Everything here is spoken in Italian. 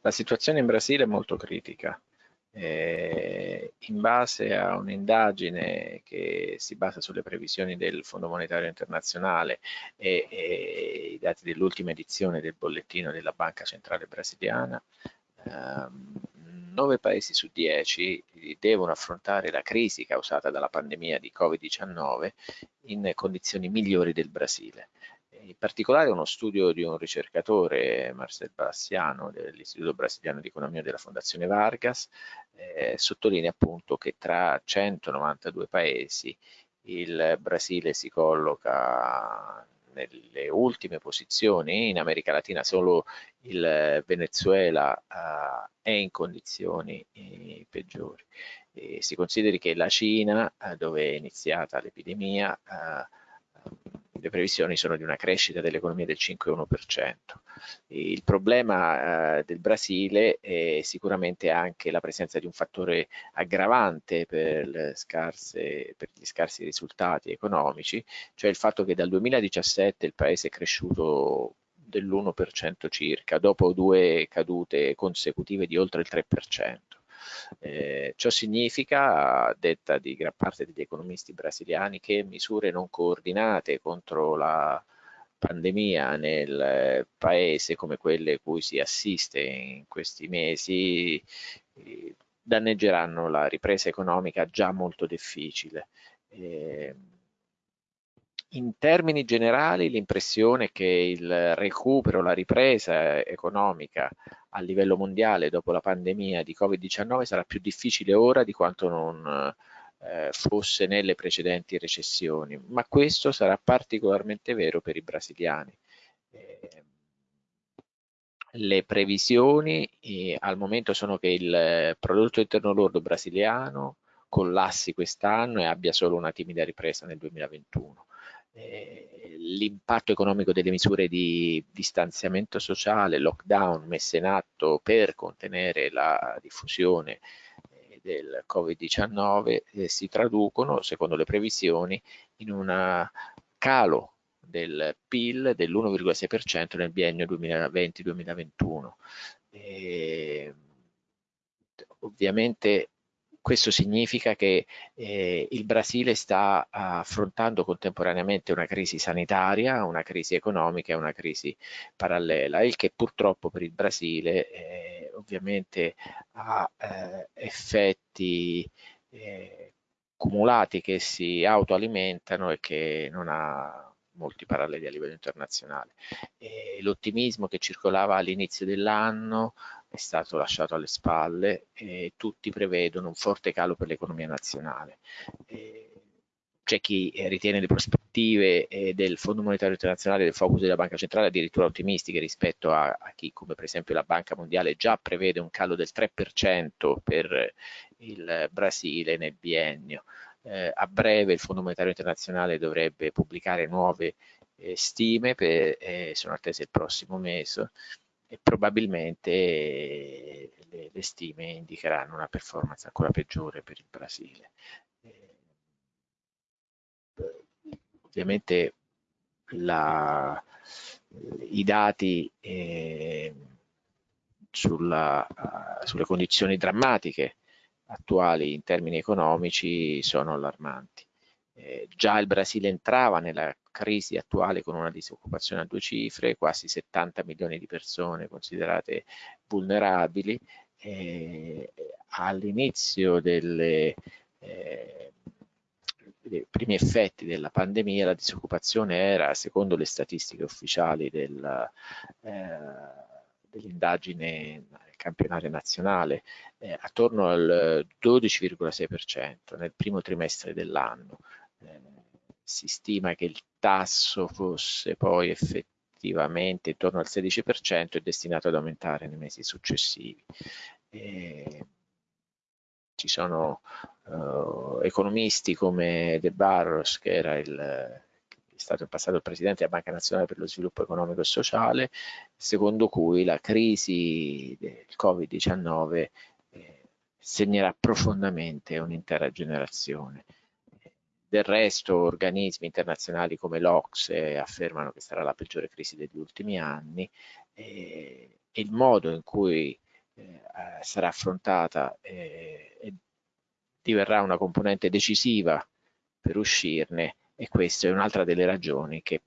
La situazione in Brasile è molto critica. Eh, in base a un'indagine che si basa sulle previsioni del Fondo Monetario Internazionale e, e i dati dell'ultima edizione del bollettino della Banca Centrale Brasiliana, ehm, 9 paesi su 10 devono affrontare la crisi causata dalla pandemia di Covid-19 in condizioni migliori del Brasile. In particolare uno studio di un ricercatore, Marcel Bassiano, dell'Istituto Brasiliano di Economia della Fondazione Vargas, eh, sottolinea appunto che tra 192 paesi il Brasile si colloca nelle ultime posizioni, in America Latina solo il Venezuela uh, è in condizioni eh, peggiori. E si consideri che la Cina, uh, dove è iniziata l'epidemia, uh, le previsioni sono di una crescita dell'economia del 5,1%. Il problema eh, del Brasile è sicuramente anche la presenza di un fattore aggravante per, scarse, per gli scarsi risultati economici, cioè il fatto che dal 2017 il paese è cresciuto dell'1% circa, dopo due cadute consecutive di oltre il 3%. Eh, ciò significa, a detta di gran parte degli economisti brasiliani, che misure non coordinate contro la pandemia nel paese come quelle cui si assiste in questi mesi eh, danneggeranno la ripresa economica già molto difficile. Eh, in termini generali l'impressione che il recupero, la ripresa economica a livello mondiale dopo la pandemia di Covid-19 sarà più difficile ora di quanto non eh, fosse nelle precedenti recessioni, ma questo sarà particolarmente vero per i brasiliani. Eh, le previsioni eh, al momento sono che il prodotto interno lordo brasiliano collassi quest'anno e abbia solo una timida ripresa nel 2021 eh, l'impatto economico delle misure di distanziamento sociale, lockdown messe in atto per contenere la diffusione eh, del Covid-19 eh, si traducono, secondo le previsioni, in un calo del PIL dell'1,6% nel biennio 2020-2021. Eh, ovviamente questo significa che eh, il Brasile sta affrontando contemporaneamente una crisi sanitaria, una crisi economica e una crisi parallela, il che purtroppo per il Brasile eh, ovviamente ha eh, effetti eh, cumulati che si autoalimentano e che non ha molti paralleli a livello internazionale. L'ottimismo che circolava all'inizio dell'anno è stato lasciato alle spalle e tutti prevedono un forte calo per l'economia nazionale. c'è chi ritiene le prospettive del Fondo Monetario Internazionale del focus della Banca Centrale addirittura ottimistiche rispetto a, a chi, come per esempio la Banca Mondiale, già prevede un calo del 3% per il Brasile nel biennio. Eh, a breve il Fondo Monetario Internazionale dovrebbe pubblicare nuove eh, stime, per, eh, sono attese il prossimo mese, e probabilmente le, le, stime indicheranno una performance ancora peggiore per il Brasile. Eh, ovviamente la, i dati eh, sulla, uh, sulle condizioni drammatiche attuali in termini economici sono allarmanti. Eh, già il Brasile entrava nella crisi attuale con una disoccupazione a due cifre, quasi 70 milioni di persone considerate vulnerabili. Eh, all'inizio delle eh, dei primi effetti della pandemia la disoccupazione era, secondo le statistiche ufficiali del, eh, dell'indagine campionaria nazionale, eh, attorno al 12,6% nel primo trimestre dell'anno. Si stima che il tasso fosse poi effettivamente intorno al 16% e destinato ad aumentare nei mesi successivi. E ci sono uh, economisti come De Barros, che era il, è stato in passato il presidente della Banca Nazionale per lo Sviluppo Economico e Sociale, secondo cui la crisi del Covid-19 eh, segnerà profondamente un'intera generazione. Del resto organismi internazionali come l'Ocse affermano che sarà la peggiore crisi degli ultimi anni. E il modo in cui eh, sarà affrontata diverrà una componente decisiva per uscirne e questa è un'altra delle ragioni che